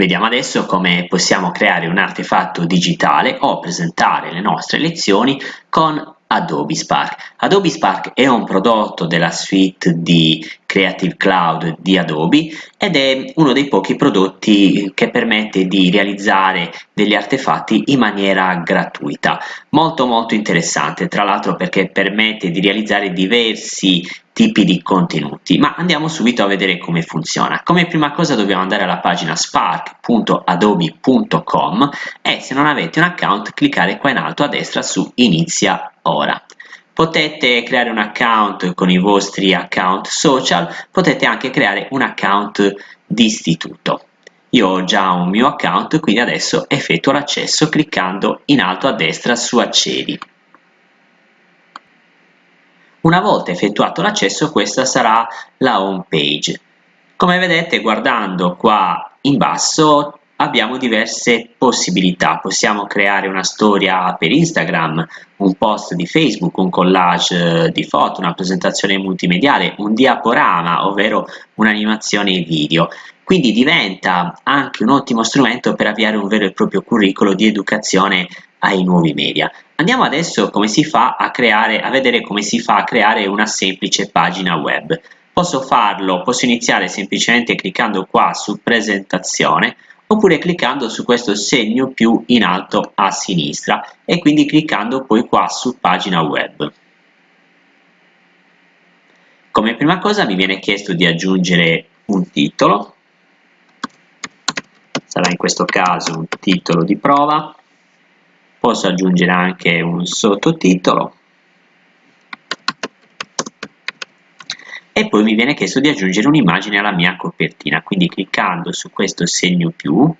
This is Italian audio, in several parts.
Vediamo adesso come possiamo creare un artefatto digitale o presentare le nostre lezioni con Adobe Spark. Adobe Spark è un prodotto della suite di Creative Cloud di Adobe ed è uno dei pochi prodotti che permette di realizzare degli artefatti in maniera gratuita. Molto molto interessante, tra l'altro perché permette di realizzare diversi tipi di contenuti, ma andiamo subito a vedere come funziona. Come prima cosa dobbiamo andare alla pagina spark.adobe.com e se non avete un account cliccare qua in alto a destra su inizia ora. Potete creare un account con i vostri account social, potete anche creare un account di istituto. Io ho già un mio account, quindi adesso effettuo l'accesso cliccando in alto a destra su accedi. Una volta effettuato l'accesso questa sarà la home page. Come vedete guardando qua in basso abbiamo diverse possibilità, possiamo creare una storia per Instagram, un post di Facebook, un collage eh, di foto, una presentazione multimediale, un diaporama, ovvero un'animazione video. Quindi diventa anche un ottimo strumento per avviare un vero e proprio curriculum di educazione ai nuovi media. Andiamo adesso come si fa a, creare, a vedere come si fa a creare una semplice pagina web. Posso farlo, posso iniziare semplicemente cliccando qua su presentazione oppure cliccando su questo segno più in alto a sinistra e quindi cliccando poi qua su pagina web. Come prima cosa mi viene chiesto di aggiungere un titolo, sarà in questo caso un titolo di prova, posso aggiungere anche un sottotitolo. E poi mi viene chiesto di aggiungere un'immagine alla mia copertina, quindi cliccando su questo segno più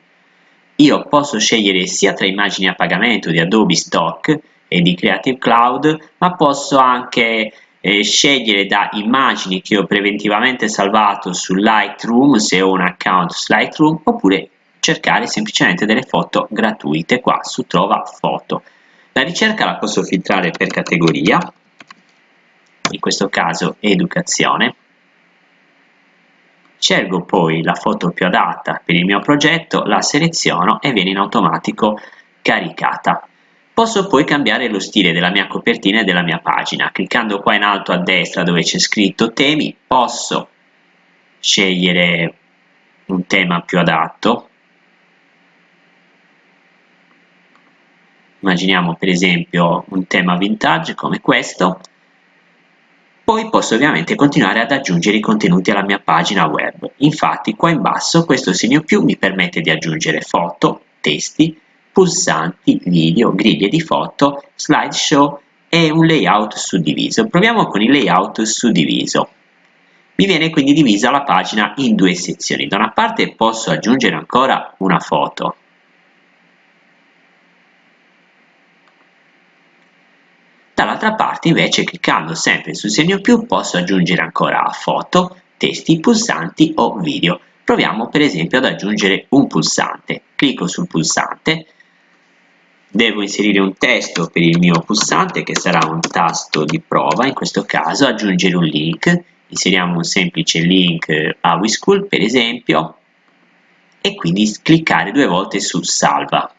io posso scegliere sia tra immagini a pagamento di Adobe Stock e di Creative Cloud, ma posso anche eh, scegliere da immagini che ho preventivamente salvato su Lightroom se ho un account su Lightroom oppure cercare semplicemente delle foto gratuite qua su Trova Foto. La ricerca la posso filtrare per categoria in questo caso educazione. Scelgo poi la foto più adatta per il mio progetto, la seleziono e viene in automatico caricata. Posso poi cambiare lo stile della mia copertina e della mia pagina. Cliccando qua in alto a destra dove c'è scritto temi, posso scegliere un tema più adatto. Immaginiamo per esempio un tema vintage come questo poi posso ovviamente continuare ad aggiungere i contenuti alla mia pagina web. Infatti qua in basso questo segno più mi permette di aggiungere foto, testi, pulsanti, video, griglie di foto, slideshow e un layout suddiviso. Proviamo con il layout suddiviso. Mi viene quindi divisa la pagina in due sezioni. Da una parte posso aggiungere ancora una foto, Dall'altra parte invece cliccando sempre sul segno più posso aggiungere ancora foto, testi, pulsanti o video. Proviamo per esempio ad aggiungere un pulsante. Clicco sul pulsante, devo inserire un testo per il mio pulsante che sarà un tasto di prova, in questo caso aggiungere un link, inseriamo un semplice link a WeSchool per esempio e quindi cliccare due volte su salva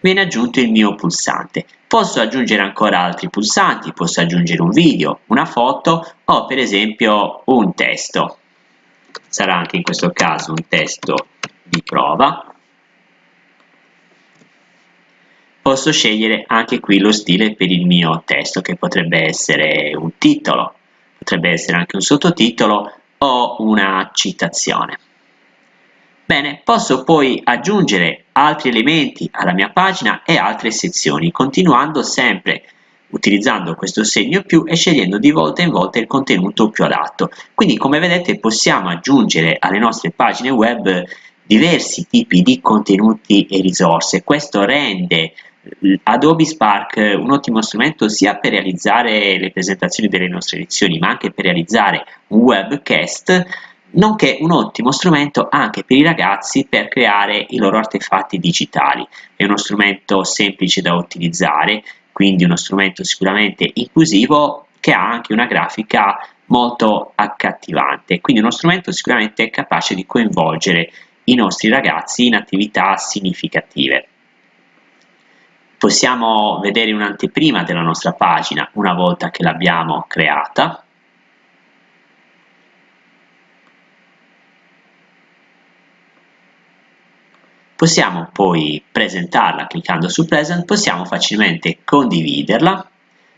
viene aggiunto il mio pulsante. Posso aggiungere ancora altri pulsanti, posso aggiungere un video, una foto o per esempio un testo. Sarà anche in questo caso un testo di prova. Posso scegliere anche qui lo stile per il mio testo che potrebbe essere un titolo, potrebbe essere anche un sottotitolo o una citazione. Bene, posso poi aggiungere altri elementi alla mia pagina e altre sezioni, continuando sempre utilizzando questo segno più e scegliendo di volta in volta il contenuto più adatto. Quindi come vedete possiamo aggiungere alle nostre pagine web diversi tipi di contenuti e risorse. Questo rende Adobe Spark un ottimo strumento sia per realizzare le presentazioni delle nostre lezioni ma anche per realizzare un webcast nonché un ottimo strumento anche per i ragazzi per creare i loro artefatti digitali. È uno strumento semplice da utilizzare, quindi uno strumento sicuramente inclusivo che ha anche una grafica molto accattivante, quindi uno strumento sicuramente capace di coinvolgere i nostri ragazzi in attività significative. Possiamo vedere un'anteprima della nostra pagina una volta che l'abbiamo creata. Possiamo poi presentarla cliccando su Present, possiamo facilmente condividerla,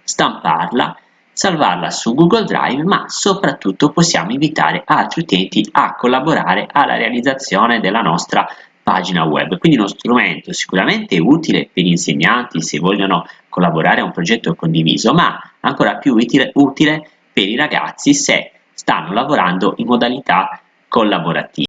stamparla, salvarla su Google Drive, ma soprattutto possiamo invitare altri utenti a collaborare alla realizzazione della nostra pagina web. Quindi uno strumento sicuramente utile per gli insegnanti se vogliono collaborare a un progetto condiviso, ma ancora più utile, utile per i ragazzi se stanno lavorando in modalità collaborativa.